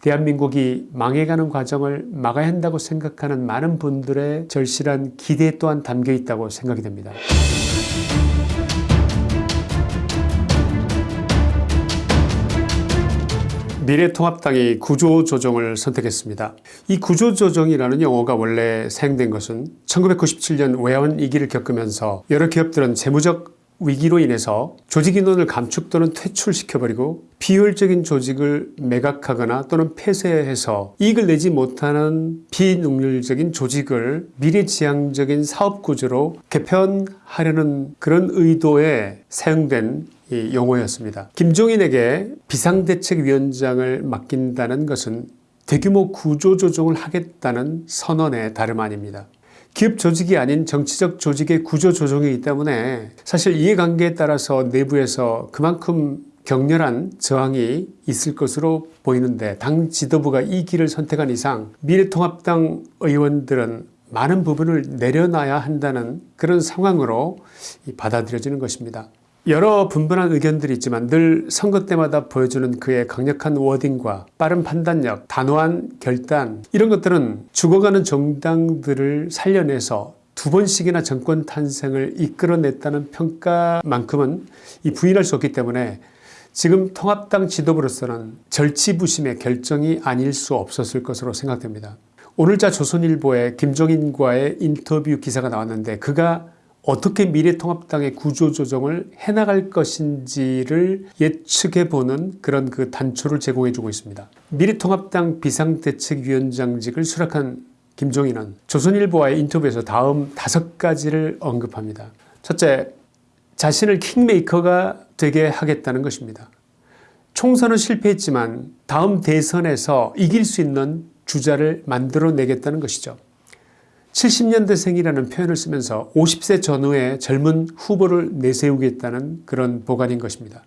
대한민국이 망해가는 과정을 막아야 한다고 생각하는 많은 분들의 절실한 기대 또한 담겨 있다고 생각이 됩니다. 미래통합당이 구조조정을 선택했습니다. 이 구조조정이라는 용어가 원래 사용된 것은 1997년 외환 위기를 겪으면서 여러 기업들은 재무적 위기로 인해서 조직 인원을 감축 또는 퇴출시켜버리고 비효율적인 조직을 매각하거나 또는 폐쇄해서 이익을 내지 못하는 비능률적인 조직을 미래지향적인 사업구조로 개편하려는 그런 의도에 사용된 이 용어였습니다. 김종인에게 비상대책위원장을 맡긴다는 것은 대규모 구조조정을 하겠다는 선언의 다름 아닙니다. 기업 조직이 아닌 정치적 조직의 구조 조정이기 때문에 사실 이해관계에 따라서 내부에서 그만큼 격렬한 저항이 있을 것으로 보이는데 당 지도부가 이 길을 선택한 이상 미래통합당 의원들은 많은 부분을 내려놔야 한다는 그런 상황으로 받아들여지는 것입니다. 여러 분분한 의견들이 있지만 늘 선거 때마다 보여주는 그의 강력한 워딩과 빠른 판단력, 단호한 결단 이런 것들은 죽어가는 정당들을 살려내서 두 번씩이나 정권 탄생을 이끌어냈다는 평가만큼은 이 부인할 수 없기 때문에 지금 통합당 지도부로서는 절치부심의 결정이 아닐 수 없었을 것으로 생각됩니다. 오늘자 조선일보에 김종인과의 인터뷰 기사가 나왔는데 그가 어떻게 미래통합당의 구조조정을 해나갈 것인지를 예측해보는 그런 그 단초를 제공해주고 있습니다. 미래통합당 비상대책위원장직을 수락한 김종인은 조선일보와의 인터뷰에서 다음 다섯 가지를 언급합니다. 첫째, 자신을 킹메이커가 되게 하겠다는 것입니다. 총선은 실패했지만 다음 대선에서 이길 수 있는 주자를 만들어내겠다는 것이죠. 70년대생이라는 표현을 쓰면서 50세 전후의 젊은 후보를 내세우겠다는 그런 보관인 것입니다.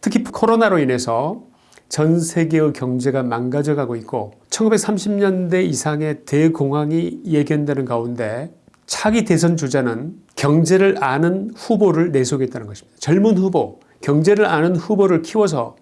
특히 코로나로 인해서 전 세계의 경제가 망가져가고 있고 1930년대 이상의 대공황이 예견되는 가운데 차기 대선 주자는 경제를 아는 후보를 내세우겠다는 것입니다. 젊은 후보, 경제를 아는 후보를 키워서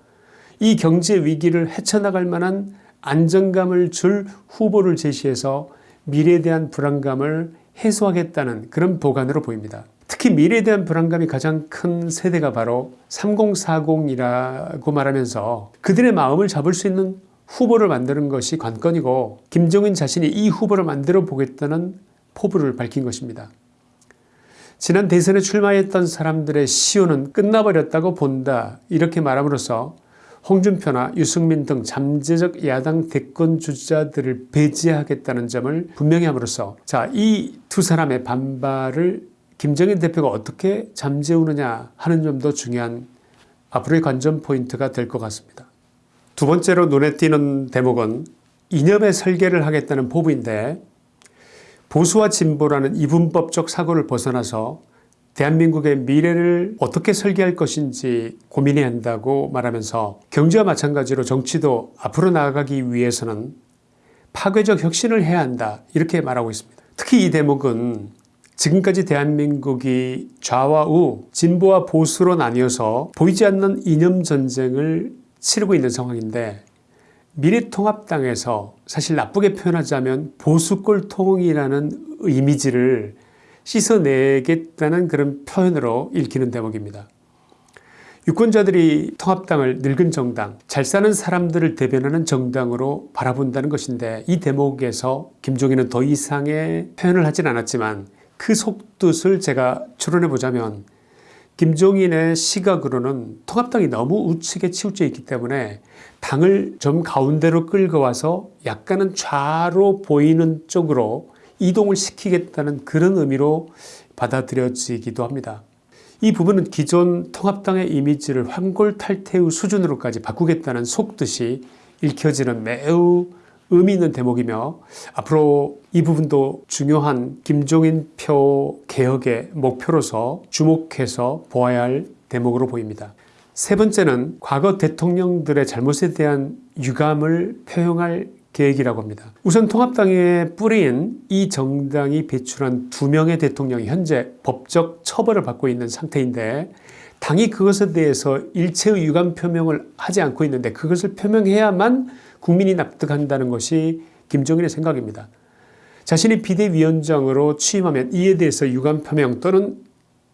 이 경제 위기를 헤쳐나갈 만한 안정감을 줄 후보를 제시해서 미래에 대한 불안감을 해소하겠다는 그런 보관으로 보입니다. 특히 미래에 대한 불안감이 가장 큰 세대가 바로 3040이라고 말하면서 그들의 마음을 잡을 수 있는 후보를 만드는 것이 관건이고 김정인 자신이 이 후보를 만들어 보겠다는 포부를 밝힌 것입니다. 지난 대선에 출마했던 사람들의 시효는 끝나버렸다고 본다 이렇게 말함으로써 홍준표나 유승민 등 잠재적 야당 대권 주자들을 배제하겠다는 점을 분명히 함으로써 자이 두 사람의 반발을 김정인 대표가 어떻게 잠재우느냐 하는 점도 중요한 앞으로의 관전 포인트가 될 것 같습니다. 두 번째로 눈에 띄는 대목은 이념의 설계를 하겠다는 포부인데 보수와 진보라는 이분법적 사고를 벗어나서 대한민국의 미래를 어떻게 설계할 것인지 고민해야 한다고 말하면서 경제와 마찬가지로 정치도 앞으로 나아가기 위해서는 파괴적 혁신을 해야 한다 이렇게 말하고 있습니다. 특히 이 대목은 지금까지 대한민국이 좌와 우 진보와 보수로 나뉘어서 보이지 않는 이념전쟁을 치르고 있는 상황인데 미래통합당에서 사실 나쁘게 표현하자면 보수골통이라는 이미지를 씻어내겠다는 그런 표현으로 읽히는 대목입니다. 유권자들이 통합당을 늙은 정당, 잘 사는 사람들을 대변하는 정당으로 바라본다는 것인데 이 대목에서 김종인은 더 이상의 표현을 하진 않았지만 그 속뜻을 제가 추론해 보자면 김종인의 시각으로는 통합당이 너무 우측에 치우쳐 있기 때문에 당을 좀 가운데로 끌고 와서 약간은 좌로 보이는 쪽으로 이동을 시키겠다는 그런 의미로 받아들여지기도 합니다. 이 부분은 기존 통합당의 이미지를 황골탈퇴의 수준으로까지 바꾸겠다는 속뜻이 읽혀지는 매우 의미 있는 대목이며 앞으로 이 부분도 중요한 김종인 표 개혁의 목표로서 주목해서 보아야 할 대목으로 보입니다. 세 번째는 과거 대통령들의 잘못에 대한 유감을 표명할 계획이라고 합니다. 우선 통합당의 뿌리인 이 정당이 배출한 두 명의 대통령이 현재 법적 처벌을 받고 있는 상태인데 당이 그것에 대해서 일체의 유감 표명을 하지 않고 있는데 그것을 표명해야만 국민이 납득한다는 것이 김정일의 생각입니다. 자신이 비대위원장으로 취임하면 이에 대해서 유감 표명 또는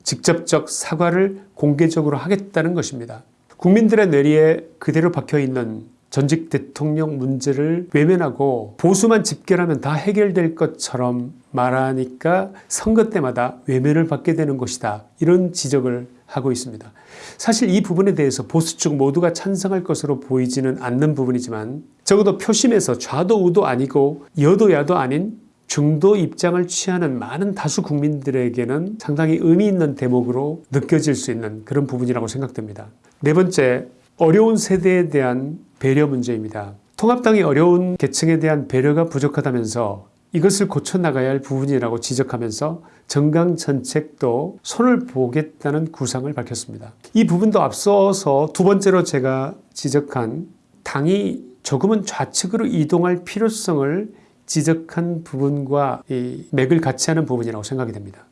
직접적 사과를 공개적으로 하겠다는 것입니다. 국민들의 뇌리에 그대로 박혀있는 전직 대통령 문제를 외면하고 보수만 집결하면 다 해결될 것처럼 말하니까 선거 때마다 외면을 받게 되는 것이다. 이런 지적을 하고 있습니다. 사실 이 부분에 대해서 보수 측 모두가 찬성할 것으로 보이지는 않는 부분이지만 적어도 표심에서 좌도 우도 아니고 여도 야도 아닌 중도 입장을 취하는 많은 다수 국민들에게는 상당히 의미 있는 대목으로 느껴질 수 있는 그런 부분이라고 생각됩니다. 네 번째, 어려운 세대에 대한 배려 문제입니다. 통합당이 어려운 계층에 대한 배려가 부족하다면서 이것을 고쳐나가야 할 부분이라고 지적하면서 정강정책도 손을 보겠다는 구상을 밝혔습니다. 이 부분도 앞서서 두 번째로 제가 지적한 당이 조금은 좌측으로 이동할 필요성을 지적한 부분과 이 맥을 같이 하는 부분이라고 생각이 됩니다.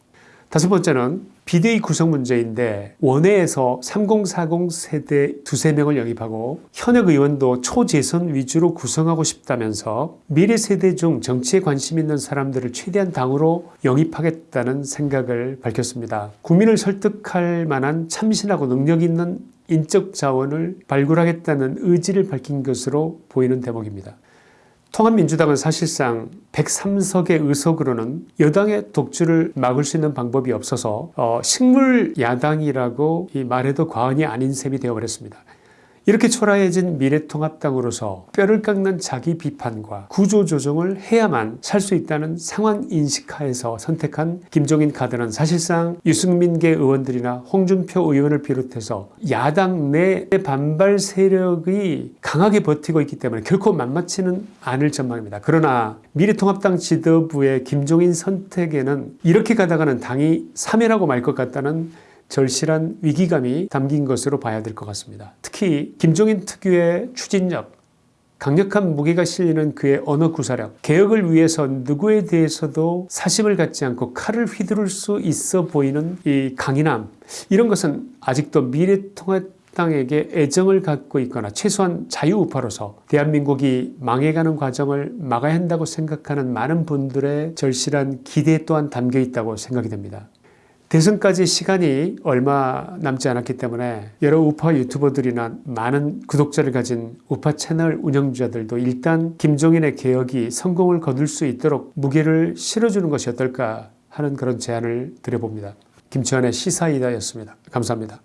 다섯 번째는 비대위 구성 문제인데 원외에서 3040 세대 두세 명을 영입하고 현역 의원도 초재선 위주로 구성하고 싶다면서 미래 세대 중 정치에 관심 있는 사람들을 최대한 당으로 영입하겠다는 생각을 밝혔습니다. 국민을 설득할 만한 참신하고 능력 있는 인적 자원을 발굴하겠다는 의지를 밝힌 것으로 보이는 대목입니다. 통합민주당은 사실상 103석의 의석으로는 여당의 독주를 막을 수 있는 방법이 없어서 어, 식물 야당이라고 말해도 과언이 아닌 셈이 되어버렸습니다. 이렇게 초라해진 미래통합당으로서 뼈를 깎는 자기 비판과 구조조정을 해야만 살 수 있다는 상황 인식하에서 선택한 김종인 카드는 사실상 유승민계 의원들이나 홍준표 의원을 비롯해서 야당 내 반발 세력이 강하게 버티고 있기 때문에 결코 만만치는 않을 전망입니다. 그러나 미래통합당 지도부의 김종인 선택에는 이렇게 가다가는 당이 사멸하고 말 것 같다는 절실한 위기감이 담긴 것으로 봐야 될 것 같습니다. 특히 김종인 특유의 추진력, 강력한 무게가 실리는 그의 언어 구사력, 개혁을 위해서 누구에 대해서도 사심을 갖지 않고 칼을 휘두를 수 있어 보이는 이 강인함 이런 것은 아직도 미래통합당에게 애정을 갖고 있거나 최소한 자유우파로서 대한민국이 망해가는 과정을 막아야 한다고 생각하는 많은 분들의 절실한 기대 또한 담겨 있다고 생각이 됩니다. 대선까지 시간이 얼마 남지 않았기 때문에 여러 우파 유튜버들이나 많은 구독자를 가진 우파 채널 운영자들도 일단 김종인의 개혁이 성공을 거둘 수 있도록 무게를 실어주는 것이 어떨까 하는 그런 제안을 드려봅니다. 김치환의 시사이다였습니다. 감사합니다.